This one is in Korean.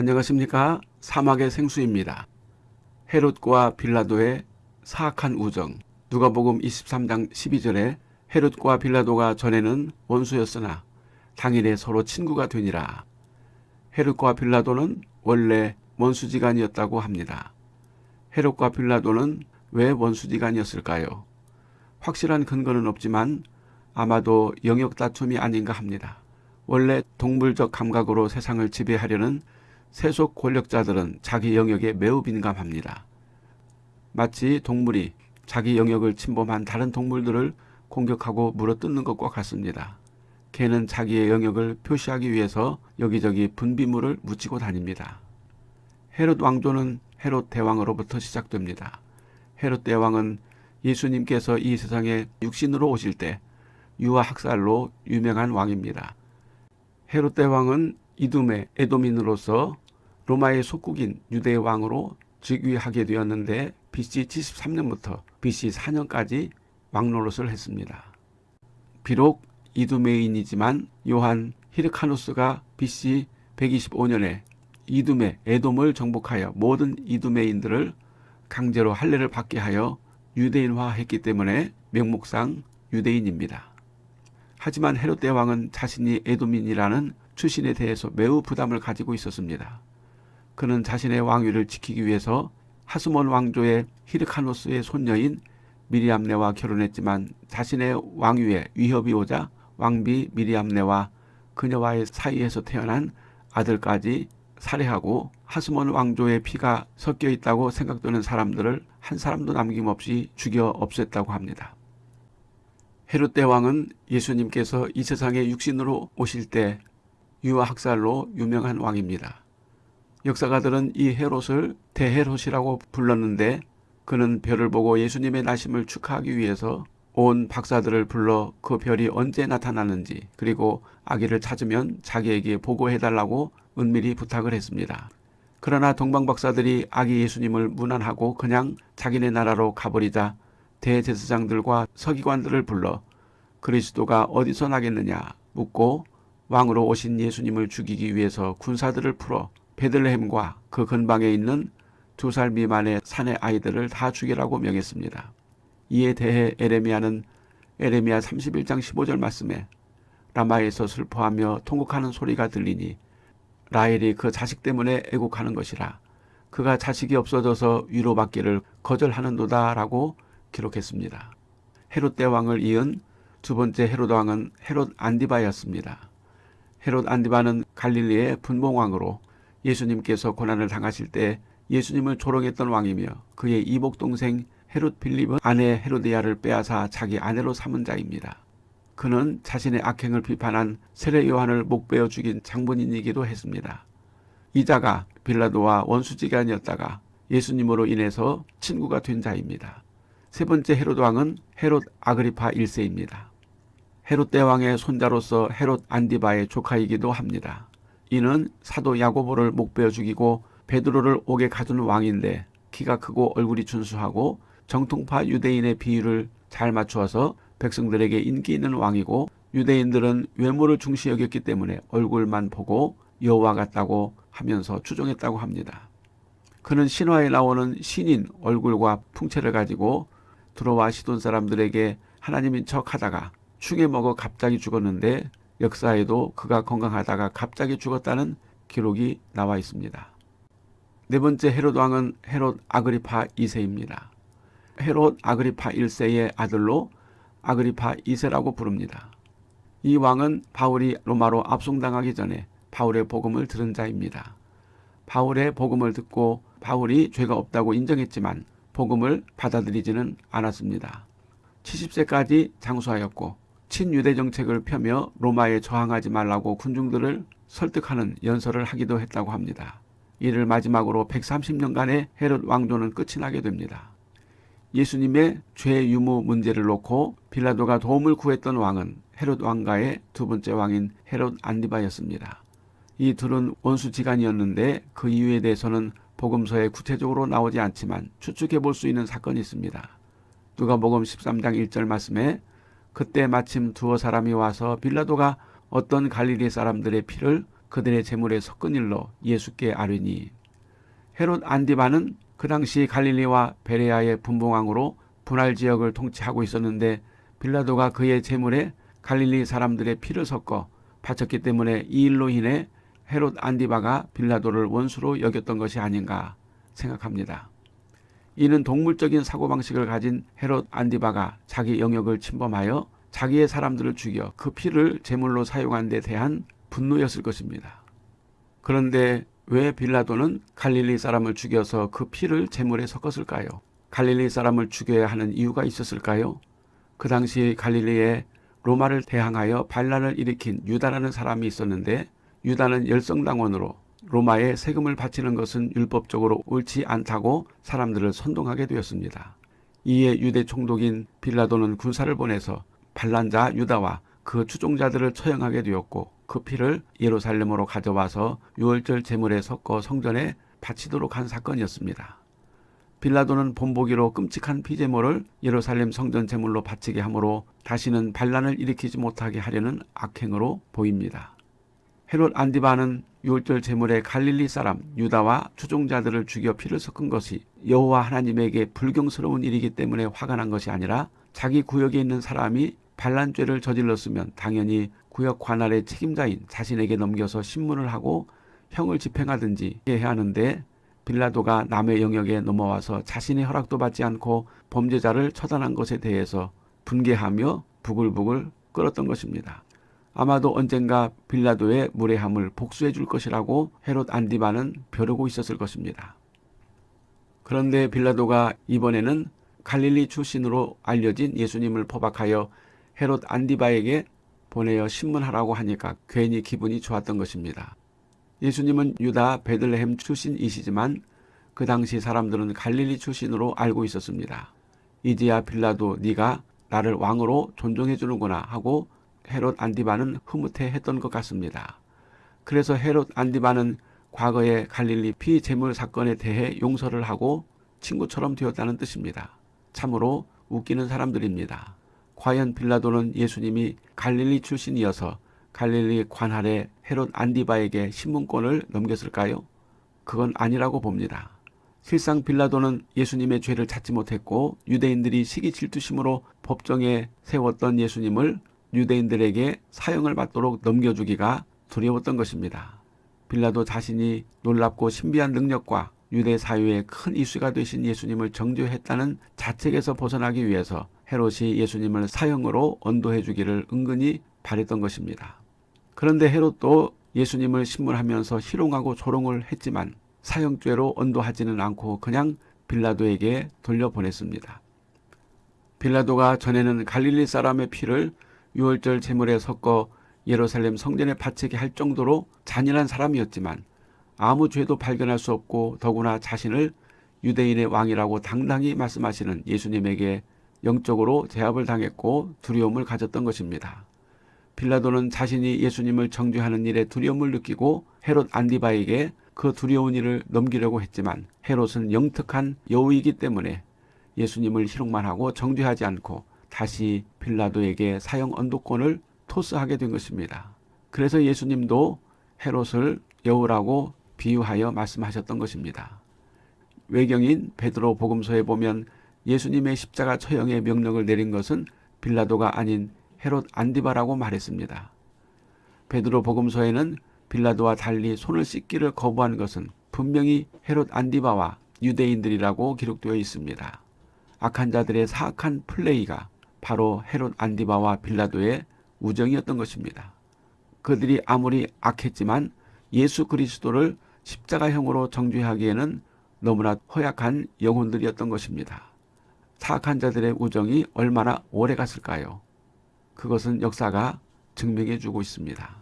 안녕하십니까 사막의 생수입니다. 헤롯과 빌라도의 사악한 우정 누가복음 23장 12절에 헤롯과 빌라도가 전에는 원수였으나 당일에 서로 친구가 되니라. 헤롯과 빌라도는 원래 원수지간이었다고 합니다. 헤롯과 빌라도는 왜 원수지간이었을까요? 확실한 근거는 없지만 아마도 영역 다툼이 아닌가 합니다. 원래 동물적 감각으로 세상을 지배하려는 세속 권력자들은 자기 영역에 매우 민감합니다. 마치 동물이 자기 영역을 침범한 다른 동물들을 공격하고 물어뜯는 것과 같습니다. 개는 자기의 영역을 표시하기 위해서 여기저기 분비물을 묻히고 다닙니다. 헤롯 왕조는 헤롯 대왕으로부터 시작됩니다. 헤롯 대왕은 예수님께서 이 세상에 육신으로 오실 때 유아 학살로 유명한 왕입니다. 헤롯 대왕은 이둠의 에도민으로서 로마의 속국인 유대의 왕으로 즉위하게 되었는데 BC 73년부터 BC 4년까지 왕노릇을 했습니다. 비록 이두메인이지만 요한 히르카누스가 BC 125년에 이둠의 에돔을 정복하여 모든 이두메인들을 강제로 할례를 받게 하여 유대인화했기 때문에 명목상 유대인입니다. 하지만 헤롯 대왕은 자신이 에돔인이라는 출신에 대해서 매우 부담을 가지고 있었습니다. 그는 자신의 왕위를 지키기 위해서 하스몬 왕조의 히르카노스의 손녀인 미리암네와 결혼했지만 자신의 왕위에 위협이 오자 왕비 미리암네와 그녀와의 사이에서 태어난 아들까지 살해하고 하스몬 왕조의 피가 섞여 있다고 생각되는 사람들을 한 사람도 남김없이 죽여 없앴다고 합니다. 헤롯 대왕은 예수님께서 이 세상에 육신으로 오실 때 유아 학살로 유명한 왕입니다. 역사가들은 이 헤롯을 대헤롯이라고 불렀는데 그는 별을 보고 예수님의 나심을 축하하기 위해서 온 박사들을 불러 그 별이 언제 나타나는지 그리고 아기를 찾으면 자기에게 보고해달라고 은밀히 부탁을 했습니다. 그러나 동방박사들이 아기 예수님을 무난하고 그냥 자기네 나라로 가버리자 대제사장들과 서기관들을 불러 그리스도가 어디서 나겠느냐 묻고 왕으로 오신 예수님을 죽이기 위해서 군사들을 풀어 베들레헴과 그 근방에 있는 두 살 미만의 산의 아이들을 다 죽이라고 명했습니다. 이에 대해 에레미야는 에레미야 31장 15절 말씀에 라마에서 슬퍼하며 통곡하는 소리가 들리니 라헬이 그 자식 때문에 애곡하는 것이라 그가 자식이 없어져서 위로받기를 거절하는도다 라고 기록했습니다. 헤롯 대왕을 이은 두 번째 헤롯 왕은 헤롯 안디바였습니다. 헤롯 안디바는 갈릴리의 분봉왕으로 예수님께서 고난을 당하실 때 예수님을 조롱했던 왕이며 그의 이복 동생 헤롯 빌립은 아내 헤로디아를 빼앗아 자기 아내로 삼은 자입니다. 그는 자신의 악행을 비판한 세례 요한을 목베어 죽인 장본인이기도 했습니다. 이자가 빌라도와 원수지간이었다가 예수님으로 인해서 친구가 된 자입니다. 세 번째 헤롯 왕은 헤롯 아그리파 1세입니다. 헤롯 대왕의 손자로서 헤롯 안디바의 조카이기도 합니다. 이는 사도 야고보를 목베어 죽이고 베드로를 옥에 가둔 왕인데 키가 크고 얼굴이 준수하고 정통파 유대인의 비율을 잘 맞추어서 백성들에게 인기 있는 왕이고 유대인들은 외모를 중시 여겼기 때문에 얼굴만 보고 여호와 같다고 하면서 추종했다고 합니다. 그는 신화에 나오는 신인 얼굴과 풍채를 가지고 들어와 시돈 사람들에게 하나님인 척하다가 충에 먹어 갑자기 죽었는데 역사에도 그가 건강하다가 갑자기 죽었다는 기록이 나와 있습니다. 네 번째 헤롯 왕은 헤롯 아그리파 2세입니다. 헤롯 아그리파 1세의 아들로 아그리파 2세라고 부릅니다. 이 왕은 바울이 로마로 압송당하기 전에 바울의 복음을 들은 자입니다. 바울의 복음을 듣고 바울이 죄가 없다고 인정했지만 복음을 받아들이지는 않았습니다. 70세까지 장수하였고 친유대 정책을 펴며 로마에 저항하지 말라고 군중들을 설득하는 연설을 하기도 했다고 합니다. 이를 마지막으로 130년간의 헤롯 왕조는 끝이 나게 됩니다. 예수님의 죄 유무 문제를 놓고 빌라도가 도움을 구했던 왕은 헤롯 왕가의 두 번째 왕인 헤롯 안디바였습니다. 이 둘은 원수지간이었는데 그 이유에 대해서는 복음서에 구체적으로 나오지 않지만 추측해 볼 수 있는 사건이 있습니다. 누가복음 13장 1절 말씀에 그때 마침 두어 사람이 와서 빌라도가 어떤 갈릴리 사람들의 피를 그들의 재물에 섞은 일로 예수께 아뢰니 헤롯 안디바는 그 당시 갈릴리와 베레아의 분봉왕으로 분할 지역을 통치하고 있었는데 빌라도가 그의 재물에 갈릴리 사람들의 피를 섞어 바쳤기 때문에 이 일로 인해 헤롯 안디바가 빌라도를 원수로 여겼던 것이 아닌가 생각합니다. 이는 동물적인 사고방식을 가진 헤롯 안디바가 자기 영역을 침범하여 자기의 사람들을 죽여 그 피를 제물로 사용한 데 대한 분노였을 것입니다. 그런데 왜 빌라도는 갈릴리 사람을 죽여서 그 피를 제물에 섞었을까요? 갈릴리 사람을 죽여야 하는 이유가 있었을까요? 그 당시 갈릴리에 로마를 대항하여 반란을 일으킨 유다라는 사람이 있었는데 유다는 열성당원으로 로마에 세금을 바치는 것은 율법적으로 옳지 않다고 사람들을 선동하게 되었습니다. 이에 유대 총독인 빌라도는 군사를 보내서 반란자 유다와 그 추종자들을 처형하게 되었고 그 피를 예루살렘으로 가져와서 유월절 제물에 섞어 성전에 바치도록 한 사건이었습니다. 빌라도는 본보기로 끔찍한 피제물을 예루살렘 성전 제물로 바치게 하므로 다시는 반란을 일으키지 못하게 하려는 악행으로 보입니다. 헤롯 안디바는 유월절 제물에 갈릴리 사람 유다와 추종자들을 죽여 피를 섞은 것이 여호와 하나님에게 불경스러운 일이기 때문에 화가 난 것이 아니라 자기 구역에 있는 사람이 반란죄를 저질렀으면 당연히 구역 관할의 책임자인 자신에게 넘겨서 신문을 하고 형을 집행하든지 해야 하는데 빌라도가 남의 영역에 넘어와서 자신의 허락도 받지 않고 범죄자를 처단한 것에 대해서 분개하며 부글부글 끓었던 것입니다. 아마도 언젠가 빌라도의 무례함을 복수해 줄 것이라고 헤롯 안디바는 벼르고 있었을 것입니다. 그런데 빌라도가 이번에는 갈릴리 출신으로 알려진 예수님을 포박하여 헤롯 안디바에게 보내어 신문하라고 하니까 괜히 기분이 좋았던 것입니다. 예수님은 유다 베들레헴 출신이시지만 그 당시 사람들은 갈릴리 출신으로 알고 있었습니다. 이제야 빌라도 네가 나를 왕으로 존중해 주는구나 하고 헤롯 안디바는 흐뭇해했던 것 같습니다. 그래서 헤롯 안디바는 과거의 갈릴리 피재물 사건에 대해 용서를 하고 친구처럼 되었다는 뜻입니다. 참으로 웃기는 사람들입니다. 과연 빌라도는 예수님이 갈릴리 출신이어서 갈릴리 관할의 헤롯 안디바에게 신문권을 넘겼을까요? 그건 아니라고 봅니다. 실상 빌라도는 예수님의 죄를 찾지 못했고 유대인들이 시기 질투심으로 법정에 세웠던 예수님을 유대인들에게 사형을 받도록 넘겨주기가 두려웠던 것입니다. 빌라도 자신이 놀랍고 신비한 능력과 유대 사회의 큰 이슈가 되신 예수님을 정죄했다는 자책에서 벗어나기 위해서 헤롯이 예수님을 사형으로 언도해 주기를 은근히 바랬던 것입니다. 그런데 헤롯도 예수님을 신문하면서 희롱하고 조롱을 했지만 사형죄로 언도하지는 않고 그냥 빌라도에게 돌려보냈습니다. 빌라도가 전에는 갈릴리 사람의 피를 유월절 제물에 섞어 예루살렘 성전에 바치게 할 정도로 잔인한 사람이었지만 아무 죄도 발견할 수 없고 더구나 자신을 유대인의 왕이라고 당당히 말씀하시는 예수님에게 영적으로 제압을 당했고 두려움을 가졌던 것입니다. 빌라도는 자신이 예수님을 정죄하는 일에 두려움을 느끼고 헤롯 안디바에게 그 두려운 일을 넘기려고 했지만 헤롯은 영특한 여우이기 때문에 예수님을 희롱만 하고 정죄하지 않고 다시 빌라도에게 사형 언도권을 토스하게 된 것입니다. 그래서 예수님도 헤롯을 여우라고 비유하여 말씀하셨던 것입니다. 외경인 베드로 복음서에 보면 예수님의 십자가 처형의 명령을 내린 것은 빌라도가 아닌 헤롯 안디바라고 말했습니다. 베드로 복음서에는 빌라도와 달리 손을 씻기를 거부한 것은 분명히 헤롯 안디바와 유대인들이라고 기록되어 있습니다. 악한 자들의 사악한 플레이가 바로 헤롯 안디바와 빌라도의 우정이었던 것입니다. 그들이 아무리 악했지만 예수 그리스도를 십자가형으로 정죄하기에는 너무나 허약한 영혼들이었던 것입니다. 사악한 자들의 우정이 얼마나 오래 갔을까요? 그것은 역사가 증명해 주고 있습니다.